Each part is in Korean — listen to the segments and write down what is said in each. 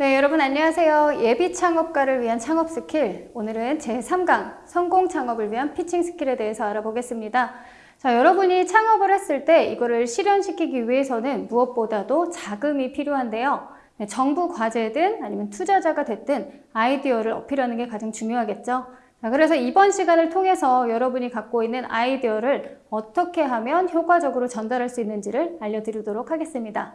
네, 여러분 안녕하세요. 예비 창업가를 위한 창업 스킬. 오늘은 제3강 성공 창업을 위한 pitching skill에 대해서 알아보겠습니다. 자, 여러분이 창업을 했을 때 이거를 실현시키기 위해서는 무엇보다도 자금이 필요한데요. 네, 정부 과제든 아니면 투자자가 됐든 아이디어를 어필하는 게 가장 중요하겠죠. 자, 그래서 이번 시간을 통해서 여러분이 갖고 있는 아이디어를 어떻게 하면 효과적으로 전달할 수 있는지를 알려드리도록 하겠습니다.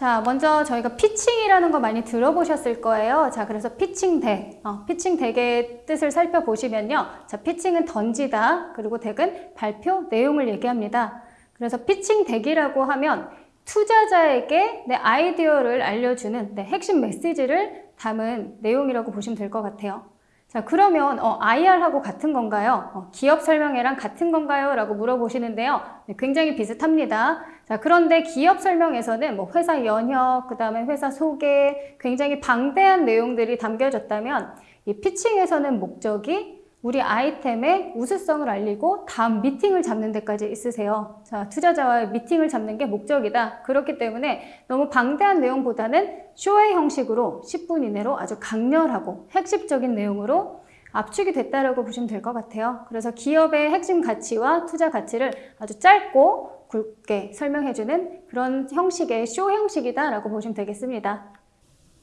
자, 먼저 저희가 pitching이라는 거 많이 들어보셨을 거예요. 자, 그래서 pitching deck, 어, pitching deck의 뜻을 살펴보시면요. 자, pitching은 던지다, 그리고 deck은 발표, 내용을 얘기합니다. 그래서 pitching deck이라고 하면 투자자에게 내 아이디어를 알려주는 내 핵심 메시지를 담은 내용이라고 보시면 될 것 같아요. 자 그러면 어, IR하고 같은 건가요? 어, 기업 설명회랑 같은 건가요? 라고 물어보시는데요. 네, 굉장히 비슷합니다. 자 그런데 기업 설명에서는 뭐 회사 연혁, 그 다음에 회사 소개, 굉장히 방대한 내용들이 담겨졌다면 이 피칭에서는 목적이 우리 아이템의 우수성을 알리고 다음 미팅을 잡는 데까지 있으세요. 자, 투자자와의 미팅을 잡는 게 목적이다. 그렇기 때문에 너무 방대한 내용보다는 쇼의 형식으로 10분 이내로 아주 강렬하고 핵심적인 내용으로 압축이 됐다라고 보시면 될 것 같아요. 그래서 기업의 핵심 가치와 투자 가치를 아주 짧고 굵게 설명해주는 그런 형식의 쇼 형식이다라고 보시면 되겠습니다.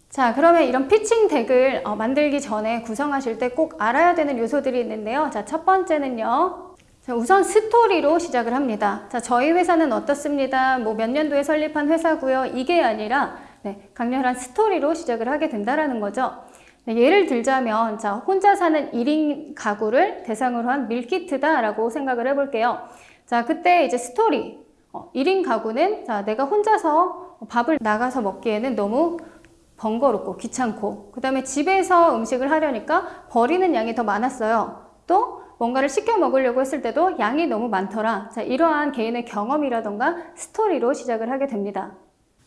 자 그러면 이런 pitching deck을 어, 만들기 전에 구성하실 때 꼭 알아야 되는 요소들이 있는데요. 자첫 번째는요. 자, 우선 스토리로 시작을 합니다. 자 저희 회사는 어떻습니다. 뭐 몇 년도에 설립한 회사고요. 이게 아니라 네, 강렬한 스토리로 시작을 하게 된다는 거죠. 네, 예를 들자면 자 혼자 사는 1인 가구를 대상으로 한 밀키트다라고 생각을 해볼게요. 자 그때 이제 스토리 어, 1인 가구는 자 내가 혼자서 밥을 나가서 먹기에는 너무 번거롭고 귀찮고 그 다음에 집에서 음식을 하려니까 버리는 양이 더 많았어요. 또 뭔가를 시켜 먹으려고 했을 때도 양이 너무 많더라. 자, 이러한 개인의 경험이라던가 스토리로 시작을 하게 됩니다.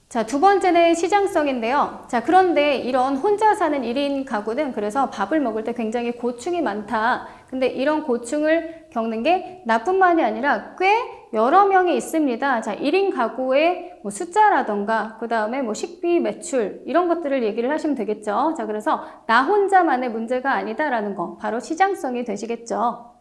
자, 두 번째는 시장성인데요. 자, 그런데 이런 혼자 사는 1인 가구는 그래서 밥을 먹을 때 굉장히 고충이 많다. 근데 이런 고충을 겪는 게 나뿐만이 아니라 꽤 여러 명이 있습니다. 자, 1인 가구의 뭐 숫자라던가 그 다음에 뭐 식비, 매출 이런 것들을 얘기를 하시면 되겠죠. 자, 그래서 나 혼자만의 문제가 아니다라는 거 바로 시장성이 되시겠죠.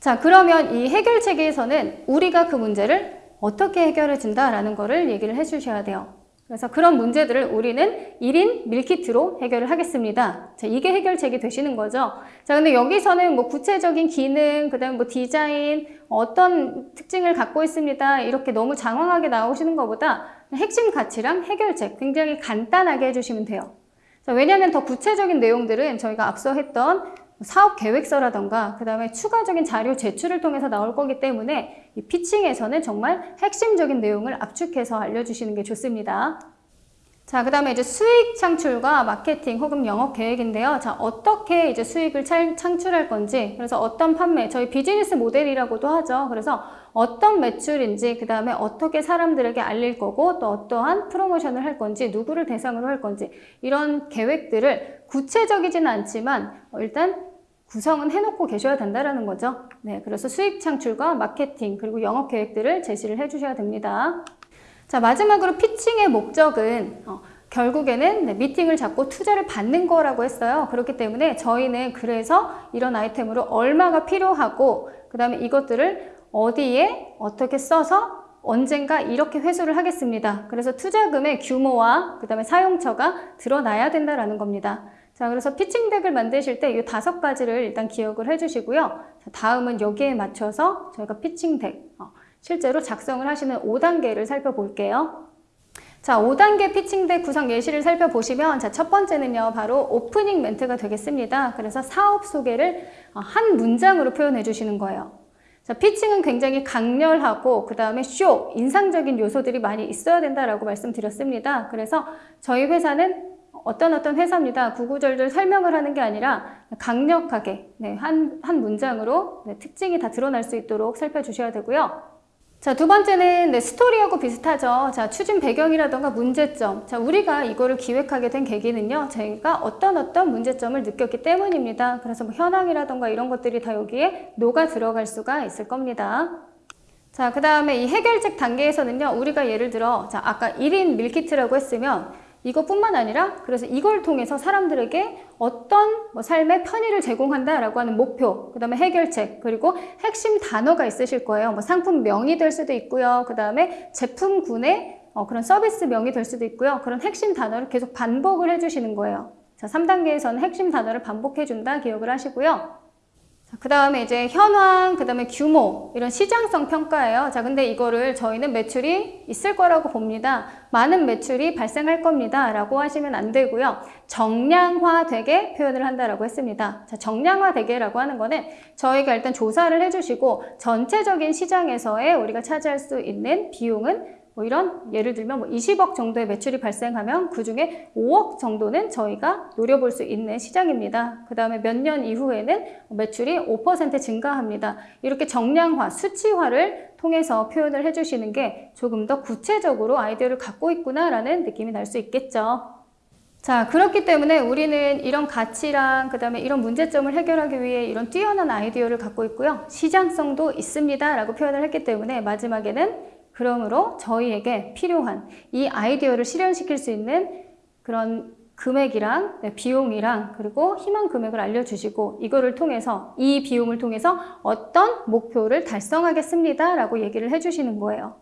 자, 그러면 이 해결책에서는 우리가 그 문제를 어떻게 해결해 준다라는 거를 얘기를 해 주셔야 돼요. 그래서 그런 문제들을 우리는 1인 밀키트로 해결을 하겠습니다. 자, 이게 해결책이 되시는 거죠. 자, 근데 여기서는 뭐 구체적인 기능, 그 다음에 뭐 디자인, 어떤 특징을 갖고 있습니다. 이렇게 너무 장황하게 나오시는 것보다 핵심 가치랑 해결책 굉장히 간단하게 해주시면 돼요. 자, 왜냐하면 더 구체적인 내용들은 저희가 앞서 했던 사업 계획서라던가 그 다음에 추가적인 자료 제출을 통해서 나올 거기 때문에 이 피칭에서는 정말 핵심적인 내용을 압축해서 알려주시는 게 좋습니다. 자, 그 다음에 이제 수익 창출과 마케팅 혹은 영업 계획인데요. 자, 어떻게 이제 수익을 창출할 건지, 그래서 어떤 판매, 저희 비즈니스 모델이라고도 하죠. 그래서 어떤 매출인지, 그 다음에 어떻게 사람들에게 알릴 거고, 또 어떠한 프로모션을 할 건지, 누구를 대상으로 할 건지, 이런 계획들을 구체적이지는 않지만, 일단 구성은 해놓고 계셔야 된다는 거죠. 네, 그래서 수익 창출과 마케팅, 그리고 영업 계획들을 제시를 해주셔야 됩니다. 자 마지막으로 피칭의 목적은 어, 결국에는 네, 미팅을 잡고 투자를 받는 거라고 했어요. 그렇기 때문에 저희는 그래서 이런 아이템으로 얼마가 필요하고 그 다음에 이것들을 어디에 어떻게 써서 언젠가 이렇게 회수를 하겠습니다. 그래서 투자금의 규모와 그 다음에 사용처가 드러나야 된다는 겁니다. 자, 그래서 피칭 덱을 만드실 때 이 다섯 가지를 일단 기억을 해주시고요. 자, 다음은 여기에 맞춰서 저희가 피칭 덱, 어, 실제로 작성을 하시는 5단계를 살펴볼게요. 자, 5단계 피칭덱 구성 예시를 살펴보시면 자, 첫 번째는요. 바로 오프닝 멘트가 되겠습니다. 그래서 사업 소개를 어, 한 문장으로 표현해 주시는 거예요. 자, 피칭은 굉장히 강렬하고 그 다음에 쇼, 인상적인 요소들이 많이 있어야 된다라고 말씀드렸습니다. 그래서 저희 회사는 어떤 어떤 회사입니다. 구구절절 설명을 하는 게 아니라 강력하게 네, 한, 한 문장으로 네, 특징이 다 드러날 수 있도록 살펴주셔야 되고요. 자, 두 번째는 네, 스토리하고 비슷하죠. 자, 추진 배경이라던가 문제점. 자, 우리가 이거를 기획하게 된 계기는요. 저희가 어떤 어떤 문제점을 느꼈기 때문입니다. 그래서 뭐 현황이라던가 이런 것들이 다 여기에 녹아 들어갈 수가 있을 겁니다. 자, 그 다음에 이 해결책 단계에서는요. 우리가 예를 들어 자, 아까 1인 밀키트라고 했으면 이것뿐만 아니라 그래서 이걸 통해서 사람들에게 어떤 뭐 삶의 편의를 제공한다라고 하는 목표, 그 다음에 해결책, 그리고 핵심 단어가 있으실 거예요. 뭐 상품명이 될 수도 있고요. 그 다음에 제품군의 어, 그런 서비스명이 될 수도 있고요. 그런 핵심 단어를 계속 반복을 해주시는 거예요. 자, 3단계에서는 핵심 단어를 반복해준다 기억을 하시고요. 그 다음에 이제 현황, 그 다음에 규모, 이런 시장성 평가예요. 자, 근데 이거를 저희는 매출이 있을 거라고 봅니다. 많은 매출이 발생할 겁니다. 라고 하시면 안 되고요. 정량화되게 표현을 한다라고 했습니다. 자, 정량화되게라고 하는 거는 저희가 일단 조사를 해주시고 전체적인 시장에서의 우리가 차지할 수 있는 비용은 뭐 이런 예를 들면 뭐 20억 정도의 매출이 발생하면 그 중에 5억 정도는 저희가 노려볼 수 있는 시장입니다. 그 다음에 몇 년 이후에는 매출이 5% 증가합니다. 이렇게 정량화, 수치화를 통해서 표현을 해주시는 게 조금 더 구체적으로 아이디어를 갖고 있구나라는 느낌이 날 수 있겠죠. 자, 그렇기 때문에 우리는 이런 가치랑 그 다음에 이런 문제점을 해결하기 위해 이런 뛰어난 아이디어를 갖고 있고요. 시장성도 있습니다. 라고 표현을 했기 때문에 마지막에는 그러므로 저희에게 필요한 이 아이디어를 실현시킬 수 있는 그런 금액이랑 네, 비용이랑 그리고 희망 금액을 알려주시고 이거를 통해서 이 비용을 통해서 어떤 목표를 달성하겠습니다 라고 얘기를 해주시는 거예요.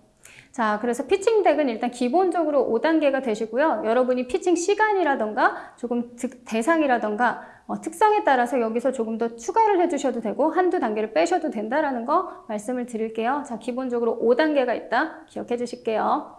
자, 그래서 피칭 덱은 일단 기본적으로 5단계가 되시고요. 여러분이 피칭 시간이라던가 조금 대상이라던가 어, 특성에 따라서 여기서 조금 더 추가를 해주셔도 되고 한두 단계를 빼셔도 된다라는 거 말씀을 드릴게요. 자, 기본적으로 5단계가 있다. 기억해 주실게요.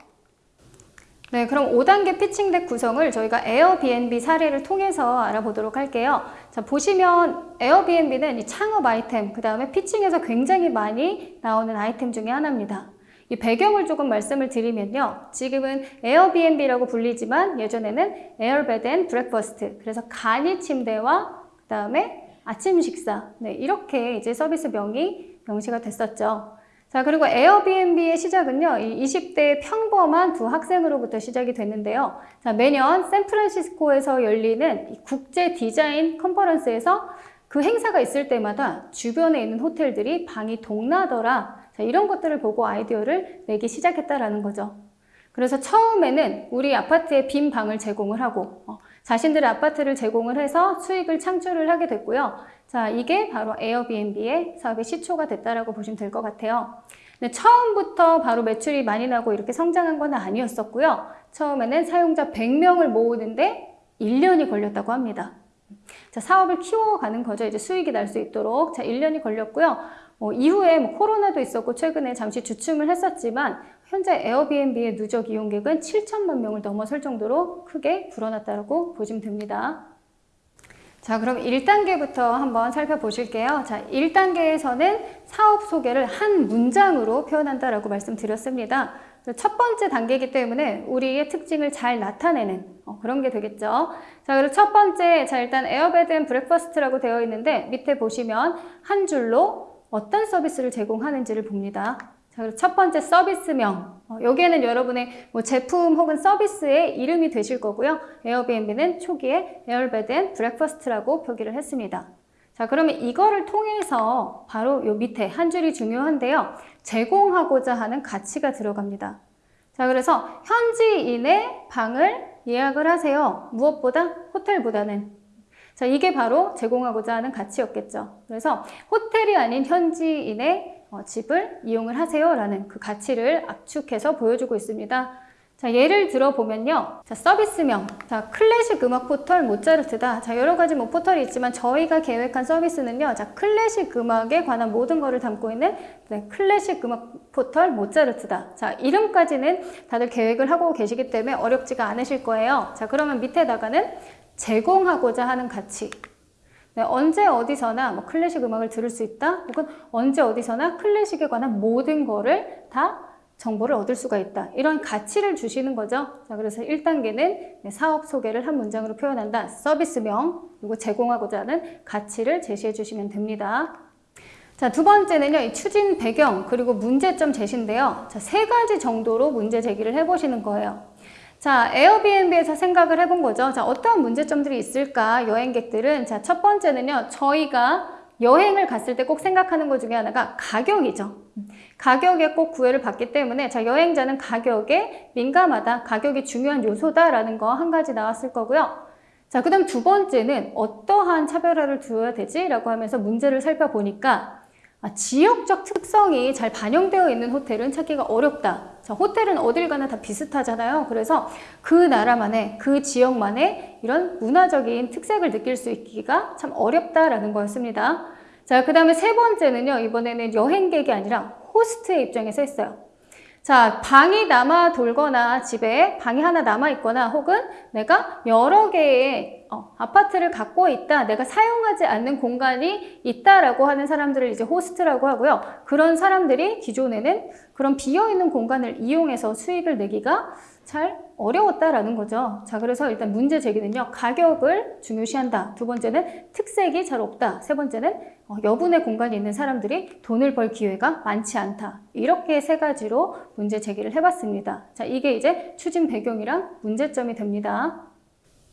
네, 그럼 5단계 pitching deck 구성을 저희가 Airbnb 사례를 통해서 알아보도록 할게요. 자, 보시면 Airbnb는 이 창업 아이템, 그 다음에 pitching에서 굉장히 많이 나오는 아이템 중에 하나입니다. 이 배경을 조금 말씀을 드리면요. 지금은 Airbnb라고 불리지만 예전에는 Airbed and Breakfast 그래서 간이 침대와 그 다음에 아침 식사 네, 이렇게 이제 서비스 명이 명시가 됐었죠. 자 그리고 에어비앤비의 시작은요. 이 20대 평범한 두 학생으로부터 시작이 됐는데요. 자 매년 샌프란시스코에서 열리는 국제 디자인 컨퍼런스에서 그 행사가 있을 때마다 주변에 있는 호텔들이 방이 동나더라 자, 이런 것들을 보고 아이디어를 내기 시작했다라는 거죠. 그래서 처음에는 우리 아파트에 빈 방을 제공을 하고 어, 자신들의 아파트를 제공을 해서 수익을 창출을 하게 됐고요. 자, 이게 바로 에어비앤비의 사업의 시초가 됐다라고 보시면 될 것 같아요. 근데 처음부터 바로 매출이 많이 나고 이렇게 성장한 건 아니었었고요. 처음에는 사용자 100명을 모으는데 1년이 걸렸다고 합니다. 자, 사업을 키워가는 거죠. 이제 수익이 날 수 있도록. 자, 1년이 걸렸고요. 어, 이후에 뭐 코로나도 있었고 최근에 잠시 주춤을 했었지만 현재 에어비앤비의 누적 이용객은 7천만 명을 넘어설 정도로 크게 불어났다고 보시면 됩니다. 자 그럼 1단계부터 한번 살펴보실게요. 자 1단계에서는 사업 소개를 한 문장으로 표현한다라고 말씀드렸습니다. 첫 번째 단계이기 때문에 우리의 특징을 잘 나타내는 어, 그런 게 되겠죠. 자, 그리고 첫 번째, 자, 일단 Airbed and Breakfast라고 되어 있는데 밑에 보시면 한 줄로 어떤 서비스를 제공하는지를 봅니다. 자, 첫 번째 서비스명. 어, 여기에는 여러분의 뭐 제품 혹은 서비스의 이름이 되실 거고요. Airbnb는 초기에 Airbed and Breakfast라고 표기를 했습니다. 자, 그러면 이거를 통해서 바로 요 밑에 한 줄이 중요한데요. 제공하고자 하는 가치가 들어갑니다. 자, 그래서 현지인의 방을 예약을 하세요. 무엇보다 호텔보다는 자, 이게 바로 제공하고자 하는 가치였겠죠. 그래서 호텔이 아닌 현지인의 어, 집을 이용을 하세요 라는 그 가치를 압축해서 보여주고 있습니다. 자, 예를 들어 보면요. 자, 서비스명. 자, 클래식 음악 포털 모차르트다. 자, 여러 가지 뭐 포털이 있지만 저희가 계획한 서비스는요. 자, 클래식 음악에 관한 모든 것을 담고 있는 네, 클래식 음악 포털 모차르트다. 자, 이름까지는 다들 계획을 하고 계시기 때문에 어렵지가 않으실 거예요. 자, 그러면 밑에다가는 제공하고자 하는 가치. 네, 언제 어디서나 뭐 클래식 음악을 들을 수 있다 혹은 언제 어디서나 클래식에 관한 모든 거를 다 정보를 얻을 수가 있다. 이런 가치를 주시는 거죠. 자 그래서 1단계는 사업 소개를 한 문장으로 표현한다. 서비스명 그리고 제공하고자 하는 가치를 제시해 주시면 됩니다. 자, 두 번째는요, 이 추진 배경, 그리고 문제점 제시인데요. 자, 세 가지 정도로 문제 제기를 해보시는 거예요. 자, 에어비앤비에서 생각을 해본 거죠. 자, 어떠한 문제점들이 있을까? 여행객들은 자, 첫 번째는요. 저희가 여행을 갔을 때 꼭 생각하는 것 중에 하나가 가격이죠. 가격에 꼭 구애를 받기 때문에 자 여행자는 가격에 민감하다, 가격이 중요한 요소다라는 거 한 가지 나왔을 거고요. 자, 그 다음 두 번째는 어떠한 차별화를 두어야 되지? 라고 하면서 문제를 살펴보니까 아, 지역적 특성이 잘 반영되어 있는 호텔은 찾기가 어렵다. 자, 호텔은 어딜 가나 다 비슷하잖아요. 그래서 그 나라만의, 그 지역만의 이런 문화적인 특색을 느낄 수 있기가 참 어렵다라는 거였습니다. 자, 그 다음에 세 번째는요, 이번에는 여행객이 아니라 호스트의 입장에서 했어요. 자, 방이 남아 돌거나 집에 방이 하나 남아 있거나 혹은 내가 여러 개의 어, 아파트를 갖고 있다, 내가 사용하지 않는 공간이 있다라고 하는 사람들을 이제 호스트라고 하고요. 그런 사람들이 기존에는 그런 비어있는 공간을 이용해서 수익을 내기가 잘 어려웠다라는 거죠. 자, 그래서 일단 문제 제기는요. 가격을 중요시한다. 두 번째는 특색이 잘 없다. 세 번째는 어, 여분의 공간이 있는 사람들이 돈을 벌 기회가 많지 않다. 이렇게 세 가지로 문제 제기를 해봤습니다. 자, 이게 이제 추진 배경이랑 문제점이 됩니다.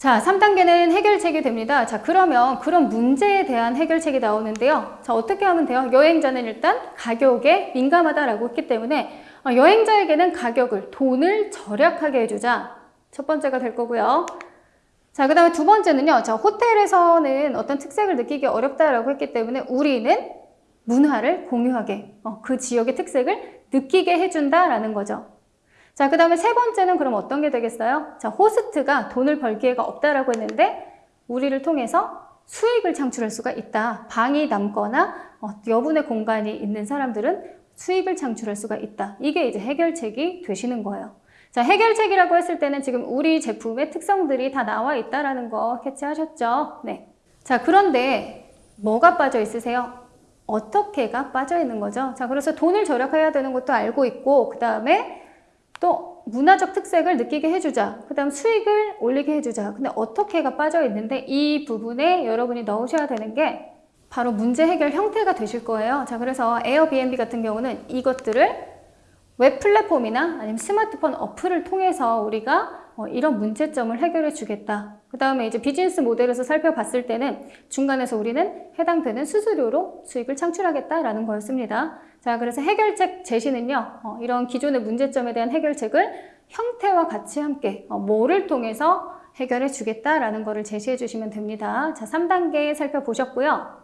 자, 3단계는 해결책이 됩니다. 자, 그러면 그런 문제에 대한 해결책이 나오는데요. 자, 어떻게 하면 돼요? 여행자는 일단 가격에 민감하다라고 했기 때문에 어, 여행자에게는 가격을, 돈을 절약하게 해주자. 첫 번째가 될 거고요. 자, 그 다음에 두 번째는요. 자, 호텔에서는 어떤 특색을 느끼기 어렵다라고 했기 때문에 우리는 문화를 공유하게, 어, 그 지역의 특색을 느끼게 해준다라는 거죠. 자, 그 다음에 세 번째는 그럼 어떤 게 되겠어요? 자, 호스트가 돈을 벌 기회가 없다라고 했는데 우리를 통해서 수익을 창출할 수가 있다. 방이 남거나 어, 여분의 공간이 있는 사람들은 수익을 창출할 수가 있다. 이게 이제 해결책이 되시는 거예요. 자, 해결책이라고 했을 때는 지금 우리 제품의 특성들이 다 나와 있다라는 거 캐치하셨죠? 네. 자, 그런데 뭐가 빠져 있으세요? 어떻게가 빠져 있는 거죠? 자, 그래서 돈을 절약해야 되는 것도 알고 있고, 그 다음에 또 문화적 특색을 느끼게 해주자. 그 다음 수익을 올리게 해주자. 근데 어떻게가 빠져 있는데 이 부분에 여러분이 넣으셔야 되는 게 바로 문제 해결 형태가 되실 거예요. 자, 그래서 에어비앤비 같은 경우는 이것들을 웹 플랫폼이나 아니면 스마트폰 어플을 통해서 우리가 어, 이런 문제점을 해결해 주겠다. 그 다음에 이제 비즈니스 모델에서 살펴봤을 때는 중간에서 우리는 해당되는 수수료로 수익을 창출하겠다라는 거였습니다. 자, 그래서 해결책 제시는요, 어, 이런 기존의 문제점에 대한 해결책을 형태와 같이 함께 어, 뭐를 통해서 해결해 주겠다라는 거를 제시해 주시면 됩니다. 자, 3단계 살펴보셨고요.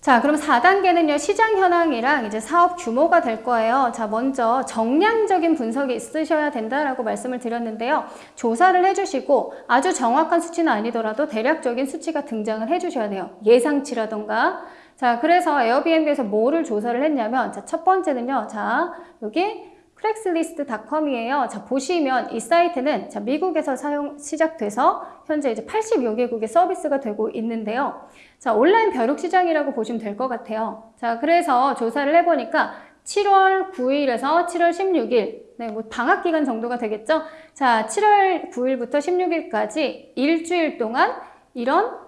자, 그럼 4단계는요, 시장 현황이랑 이제 사업 규모가 될 거예요. 자, 먼저 정량적인 분석이 있으셔야 된다라고 말씀을 드렸는데요. 조사를 해주시고 아주 정확한 수치는 아니더라도 대략적인 수치가 등장을 해주셔야 돼요. 예상치라던가. 자, 그래서 에어비앤비에서 뭐를 조사를 했냐면, 자, 첫 번째는요, 자, 여기 크랙슬리스트닷컴이에요. 자, 보시면 이 사이트는 자, 미국에서 사용 시작돼서 현재 이제 80여 개국의 서비스가 되고 있는데요. 자, 온라인 벼룩 시장이라고 보시면 될 것 같아요. 자, 그래서 조사를 해보니까 7월 9일에서 7월 16일, 네, 뭐 방학 기간 정도가 되겠죠? 자, 7월 9일부터 16일까지 일주일 동안 이런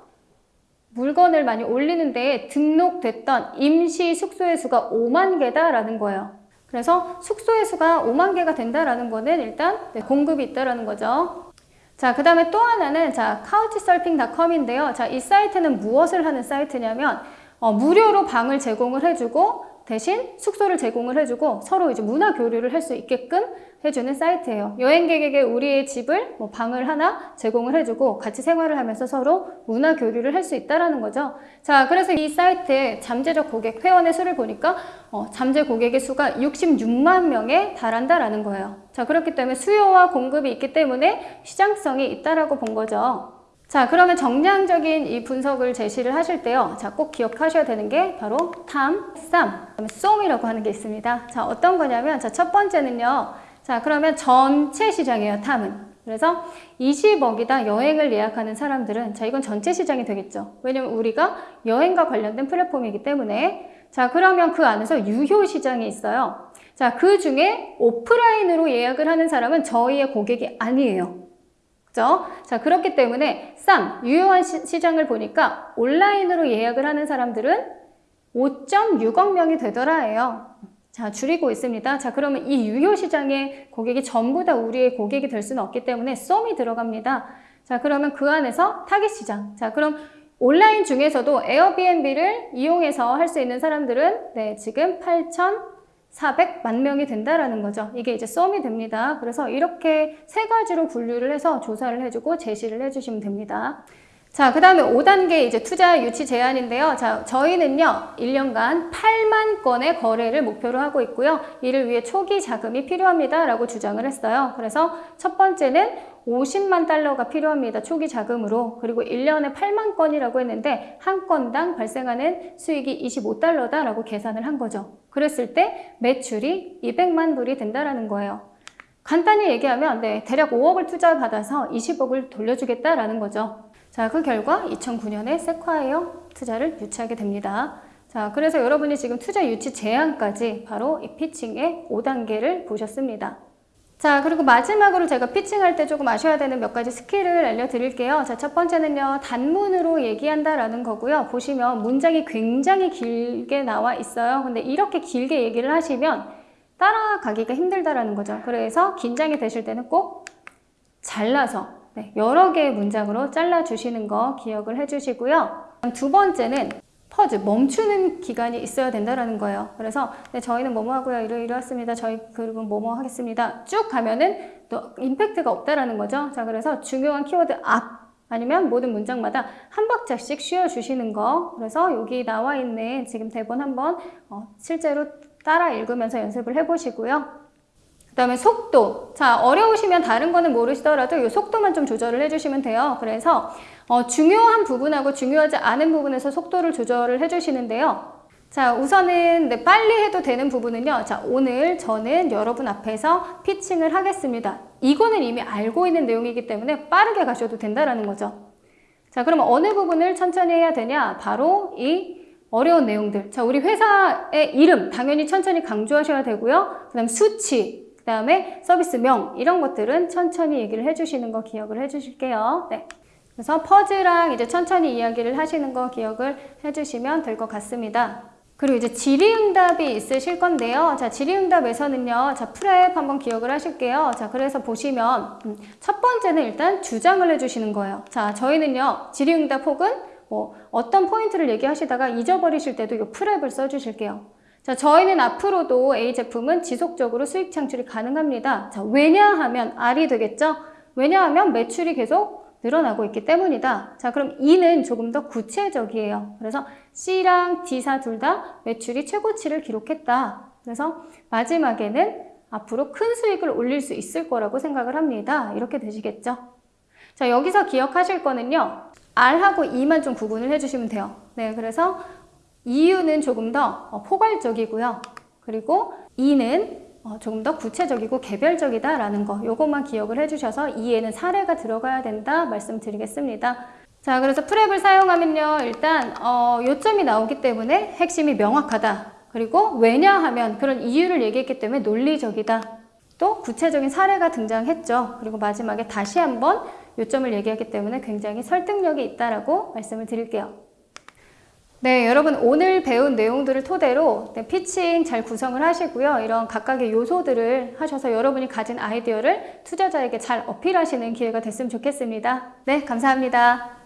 물건을 많이 올리는데 등록됐던 임시 숙소의 수가 5만 개다라는 거예요. 그래서 숙소의 수가 5만 개가 된다라는 거는 일단 네, 공급이 있다라는 거죠. 자, 그 다음에 또 하나는 자, couchsurfing.com인데요. 자, 이 사이트는 무엇을 하는 사이트냐면 어, 무료로 방을 제공을 해주고 대신 숙소를 제공을 해주고 서로 이제 문화 교류를 할 수 있게끔 해주는 사이트예요. 여행객에게 우리의 집을 뭐 방을 하나 제공을 해주고 같이 생활을 하면서 서로 문화 교류를 할 수 있다라는 거죠. 자, 그래서 이 사이트의 잠재적 고객 회원의 수를 보니까 어, 잠재 고객의 수가 66만 명에 달한다라는 거예요. 자, 그렇기 때문에 수요와 공급이 있기 때문에 시장성이 있다라고 본 거죠. 자, 그러면 정량적인 이 분석을 제시를 하실 때요. 자, 꼭 기억하셔야 되는 게 바로 탐, 쌈, 그다음에 쏨이라고 하는 게 있습니다. 자, 어떤 거냐면 자, 첫 번째는요. 자, 그러면 전체 시장이에요, 탐은. 그래서 20억이다 여행을 예약하는 사람들은 자, 이건 전체 시장이 되겠죠. 왜냐면 우리가 여행과 관련된 플랫폼이기 때문에 자, 그러면 그 안에서 유효 시장이 있어요. 자, 그 중에 오프라인으로 예약을 하는 사람은 저희의 고객이 아니에요. 그죠? 자, 그렇기 때문에 쌈, 유효한 시, 장을 보니까 온라인으로 예약을 하는 사람들은 5.6억 명이 되더라예요. 자, 줄이고 있습니다. 자, 그러면 이 유효 시장의 고객이 전부 다 우리의 고객이 될 수는 없기 때문에 썸이 들어갑니다. 자, 그러면 그 안에서 타깃 시장. 자, 그럼 온라인 중에서도 에어비앤비를 이용해서 할 수 있는 사람들은 네, 지금 8,400만 명이 된다라는 거죠. 이게 이제 썸이 됩니다. 그래서 이렇게 세 가지로 분류를 해서 조사를 해주고 제시를 해주시면 됩니다. 자, 그 다음에 5단계 이제 투자 유치 제한인데요. 자, 저희는요, 1년간 8만 건의 거래를 목표로 하고 있고요. 이를 위해 초기 자금이 필요합니다. 라고 주장을 했어요. 그래서 첫 번째는 50만 달러가 필요합니다. 초기 자금으로. 그리고 1년에 8만 건이라고 했는데, 한 건당 발생하는 수익이 25달러다. 라고 계산을 한 거죠. 그랬을 때 매출이 200만 불이 된다라는 거예요. 간단히 얘기하면, 네, 대략 5억을 투자받아서 20억을 돌려주겠다라는 거죠. 자, 그 결과 2009년에 세콰이어 투자를 유치하게 됩니다. 자, 그래서 여러분이 지금 투자 유치 제한까지 바로 이 피칭의 5단계를 보셨습니다. 자, 그리고 마지막으로 제가 pitching할 때 조금 아셔야 되는 몇 가지 스킬을 알려드릴게요. 자, 첫 번째는요, 단문으로 얘기한다라는 거고요. 보시면 문장이 굉장히 길게 나와 있어요. 근데 이렇게 길게 얘기를 하시면 따라가기가 힘들다라는 거죠. 그래서 긴장이 되실 때는 꼭 잘라서 네, 여러 개의 문장으로 잘라주시는 거 기억을 해주시고요. 두 번째는 pause, 멈추는 기간이 있어야 된다는 거예요. 그래서 네, 저희는 뭐뭐 하고요. 이러이러했습니다. 저희 그룹은 뭐뭐 하겠습니다. 쭉 가면은 또 임팩트가 없다라는 거죠. 자, 그래서 중요한 키워드 앞 아니면 모든 문장마다 한 박자씩 쉬어주시는 거. 그래서 여기 나와 있는 지금 대본 한번 어, 실제로 따라 읽으면서 연습을 해보시고요. 그 다음에 속도. 자, 어려우시면 다른 거는 모르시더라도 이 속도만 좀 조절을 해주시면 돼요. 그래서 어, 중요한 부분하고 중요하지 않은 부분에서 속도를 조절을 해주시는데요. 자, 우선은 네, 빨리 해도 되는 부분은요. 자, 오늘 저는 여러분 앞에서 피칭을 하겠습니다. 이거는 이미 알고 있는 내용이기 때문에 빠르게 가셔도 된다라는 거죠. 자, 그러면 어느 부분을 천천히 해야 되냐? 바로 이 어려운 내용들. 자, 우리 회사의 이름 당연히 천천히 강조하셔야 되고요. 그 다음 수치, 그 다음에 서비스명 이런 것들은 천천히 얘기를 해주시는 거 기억을 해주실게요. 네. 그래서 퍼즈랑 이제 천천히 이야기를 하시는 거 기억을 해주시면 될 것 같습니다. 그리고 이제 질의응답이 있으실 건데요. 자, 질의응답에서는요. 자, 프랩 한번 기억을 하실게요. 자, 그래서 보시면 음, 첫 번째는 일단 주장을 해주시는 거예요. 자, 저희는요. 질의응답 혹은 뭐 어떤 포인트를 얘기하시다가 잊어버리실 때도 이 프랩을 써주실게요. 자, 저희는 앞으로도 A 제품은 지속적으로 수익 창출이 가능합니다. 자, 왜냐하면 R이 되겠죠? 왜냐하면 매출이 계속 늘어나고 있기 때문이다. 자, 그럼 E는 조금 더 구체적이에요. 그래서 C랑 D사 둘 다 매출이 최고치를 기록했다. 그래서 마지막에는 앞으로 큰 수익을 올릴 수 있을 거라고 생각을 합니다. 이렇게 되시겠죠? 자, 여기서 기억하실 거는요. R하고 E만 좀 구분을 해주시면 돼요. 네, 그래서 이유는 조금 더 어, 포괄적이고요. 그리고 이는 어, 조금 더 구체적이고 개별적이다 라는 거 요것만 기억을 해주셔서 이에는 사례가 들어가야 된다 말씀드리겠습니다. 자 그래서 프랩을 사용하면요 일단 어, 요점이 나오기 때문에 핵심이 명확하다. 그리고 왜냐하면 그런 이유를 얘기했기 때문에 논리적이다. 또 구체적인 사례가 등장했죠. 그리고 마지막에 다시 한번 요점을 얘기하기 때문에 굉장히 설득력이 있다라고 말씀을 드릴게요. 네, 여러분 오늘 배운 내용들을 토대로 네, 피칭 잘 구성을 하시고요. 이런 각각의 요소들을 하셔서 여러분이 가진 아이디어를 투자자에게 잘 어필하시는 기회가 됐으면 좋겠습니다. 네, 감사합니다.